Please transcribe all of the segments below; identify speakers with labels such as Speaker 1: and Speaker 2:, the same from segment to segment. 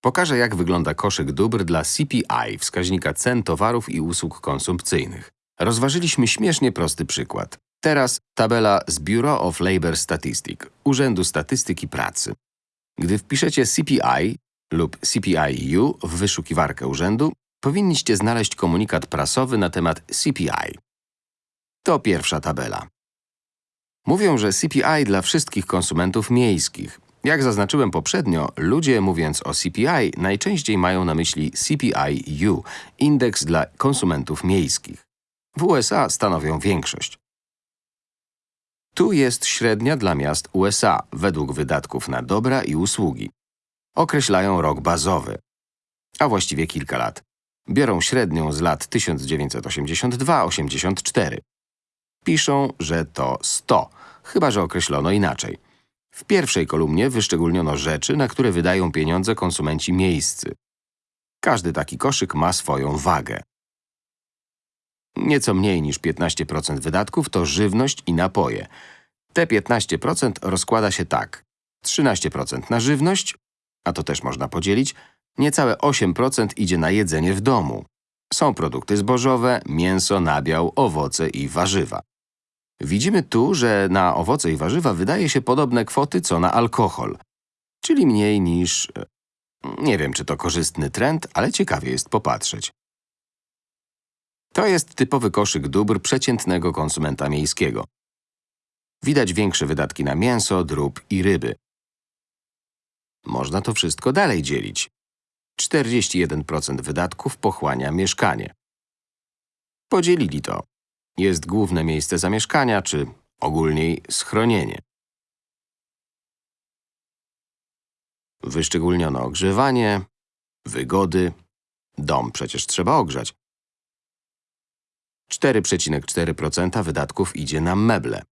Speaker 1: Pokażę, jak wygląda koszyk dóbr dla CPI, wskaźnika cen towarów i usług konsumpcyjnych. Rozważyliśmy śmiesznie prosty przykład. Teraz tabela z Bureau of Labor Statistic, Urzędu Statystyki Pracy. Gdy wpiszecie CPI lub CPI-U w wyszukiwarkę urzędu, powinniście znaleźć komunikat prasowy na temat CPI. To pierwsza tabela. Mówią, że CPI dla wszystkich konsumentów miejskich. Jak zaznaczyłem poprzednio, ludzie mówiąc o CPI najczęściej mają na myśli CPI-U, indeks dla konsumentów miejskich. W USA stanowią większość. Tu jest średnia dla miast USA według wydatków na dobra i usługi. Określają rok bazowy, a właściwie kilka lat. Biorą średnią z lat 1982-84. Piszą, że to 100, chyba że określono inaczej. W pierwszej kolumnie wyszczególniono rzeczy, na które wydają pieniądze konsumenci miejscy. Każdy taki koszyk ma swoją wagę. Nieco mniej niż 15% wydatków to żywność i napoje. Te 15% rozkłada się tak. 13% na żywność, a to też można podzielić, niecałe 8% idzie na jedzenie w domu. Są produkty zbożowe, mięso, nabiał, owoce i warzywa. Widzimy tu, że na owoce i warzywa wydaje się podobne kwoty co na alkohol, czyli mniej niż… e, Nie wiem, czy to korzystny trend, ale ciekawie jest popatrzeć. To jest typowy koszyk dóbr przeciętnego konsumenta miejskiego. Widać większe wydatki na mięso, drób i ryby. Można to wszystko dalej dzielić. 41% wydatków pochłania mieszkanie. Podzielili to. Jest główne miejsce zamieszkania, czy ogólniej schronienie. Wyszczególniono ogrzewanie, wygody, dom przecież trzeba ogrzać. 4,4% wydatków idzie na meble.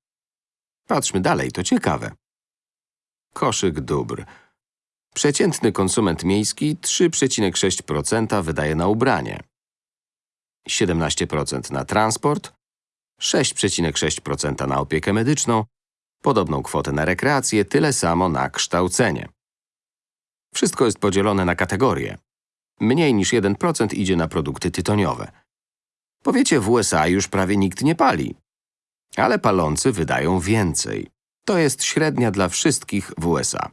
Speaker 1: Patrzmy dalej, to ciekawe. Koszyk dóbr. Przeciętny konsument miejski 3,6% wydaje na ubranie, 17% na transport, 6,6% na opiekę medyczną, podobną kwotę na rekreację, tyle samo na kształcenie. Wszystko jest podzielone na kategorie. Mniej niż 1% idzie na produkty tytoniowe. Powiecie, w USA już prawie nikt nie pali. Ale palący wydają więcej. To jest średnia dla wszystkich w USA.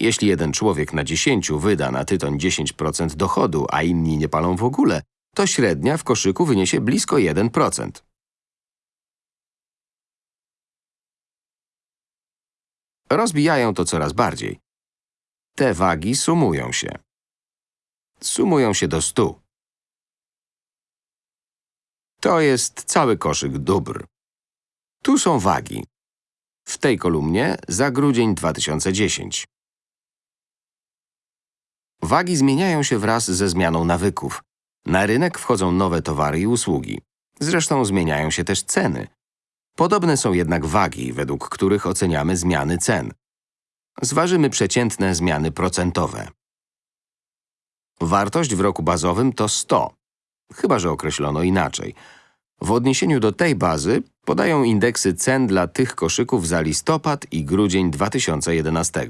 Speaker 1: Jeśli jeden człowiek na 10 wyda na tytoń 10% dochodu, a inni nie palą w ogóle, to średnia w koszyku wyniesie blisko 1%. Rozbijają to coraz bardziej. Te wagi sumują się. Sumują się do 100. To jest cały koszyk dóbr. Tu są wagi. W tej kolumnie za grudzień 2010. Wagi zmieniają się wraz ze zmianą nawyków. Na rynek wchodzą nowe towary i usługi. Zresztą zmieniają się też ceny. Podobne są jednak wagi, według których oceniamy zmiany cen. Zważymy przeciętne zmiany procentowe. Wartość w roku bazowym to 100, chyba że określono inaczej. W odniesieniu do tej bazy podają indeksy cen dla tych koszyków za listopad i grudzień 2011.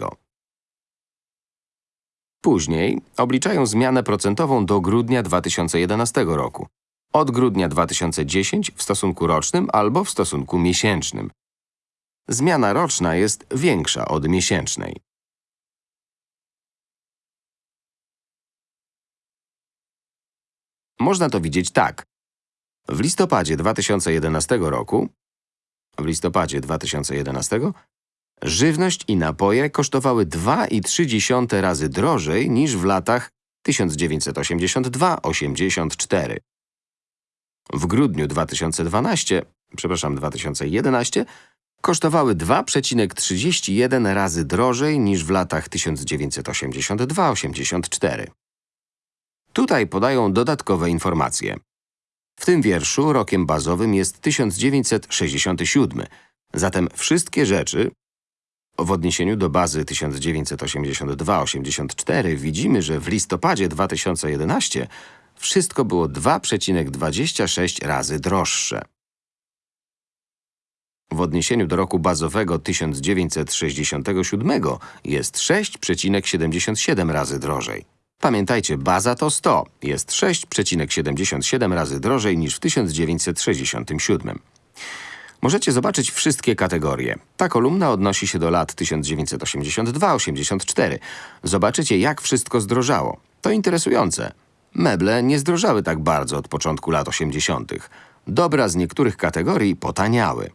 Speaker 1: Później obliczają zmianę procentową do grudnia 2011 roku. Od grudnia 2010 w stosunku rocznym albo w stosunku miesięcznym. Zmiana roczna jest większa od miesięcznej. Można to widzieć tak. W listopadzie 2011 roku w listopadzie 2011 żywność i napoje kosztowały 2,3 razy drożej niż w latach 1982-84. W grudniu 2012, przepraszam, 2011 kosztowały 2,31 razy drożej niż w latach 1982-84. Tutaj podają dodatkowe informacje. W tym wierszu rokiem bazowym jest 1967, zatem wszystkie rzeczy w odniesieniu do bazy 1982-84 widzimy, że w listopadzie 2011 wszystko było 2,26 razy droższe. w odniesieniu do roku bazowego 1967 jest 6,77 razy drożej. Pamiętajcie, baza to 100, jest 6,77 razy drożej niż w 1967. Możecie zobaczyć wszystkie kategorie. Ta kolumna odnosi się do lat 1982-84. Zobaczycie, jak wszystko zdrożało. To interesujące. Meble nie zdrożały tak bardzo od początku lat 80. Dobra z niektórych kategorii potaniały.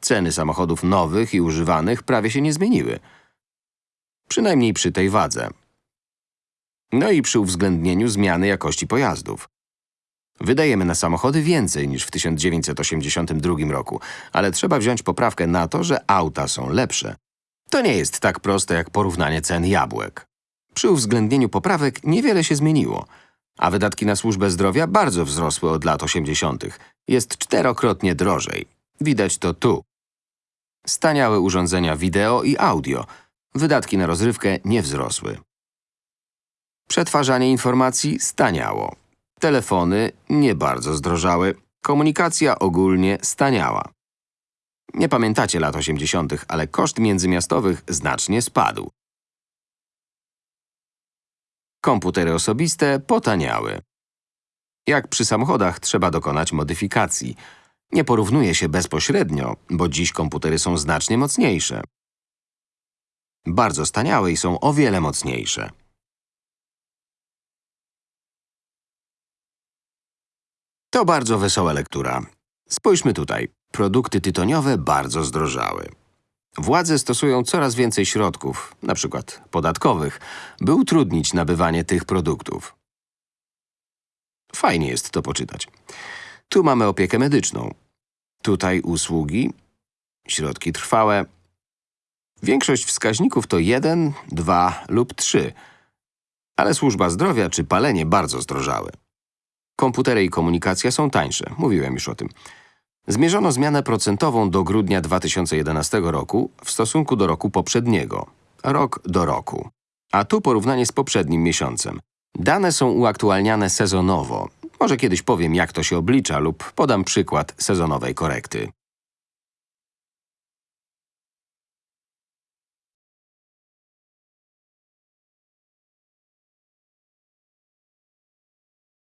Speaker 1: Ceny samochodów nowych i używanych prawie się nie zmieniły. Przynajmniej przy tej wadze. No i przy uwzględnieniu zmiany jakości pojazdów. Wydajemy na samochody więcej niż w 1982 roku, ale trzeba wziąć poprawkę na to, że auta są lepsze. To nie jest tak proste jak porównanie cen jabłek. Przy uwzględnieniu poprawek niewiele się zmieniło, a wydatki na służbę zdrowia bardzo wzrosły od lat 80. Jest czterokrotnie drożej. Widać to tu. Staniałe urządzenia wideo i audio. Wydatki na rozrywkę nie wzrosły. Przetwarzanie informacji staniało. Telefony nie bardzo zdrożały. Komunikacja ogólnie staniała. Nie pamiętacie lat 80., ale koszt międzymiastowych znacznie spadł. Komputery osobiste potaniały. Jak przy samochodach trzeba dokonać modyfikacji. Nie porównuje się bezpośrednio, bo dziś komputery są znacznie mocniejsze. Bardzo staniałe i są o wiele mocniejsze. To bardzo wesoła lektura. Spójrzmy tutaj. Produkty tytoniowe bardzo zdrożały. Władze stosują coraz więcej środków, przykład podatkowych, by utrudnić nabywanie tych produktów. Fajnie jest to poczytać. Tu mamy opiekę medyczną. Tutaj usługi, środki trwałe. Większość wskaźników to 1, 2 lub 3, ale służba zdrowia czy palenie bardzo zdrożały. Komputery i komunikacja są tańsze, mówiłem już o tym. Zmierzono zmianę procentową do grudnia 2011 roku w stosunku do roku poprzedniego. Rok do roku. A tu porównanie z poprzednim miesiącem. Dane są uaktualniane sezonowo. Może kiedyś powiem, jak to się oblicza lub podam przykład sezonowej korekty.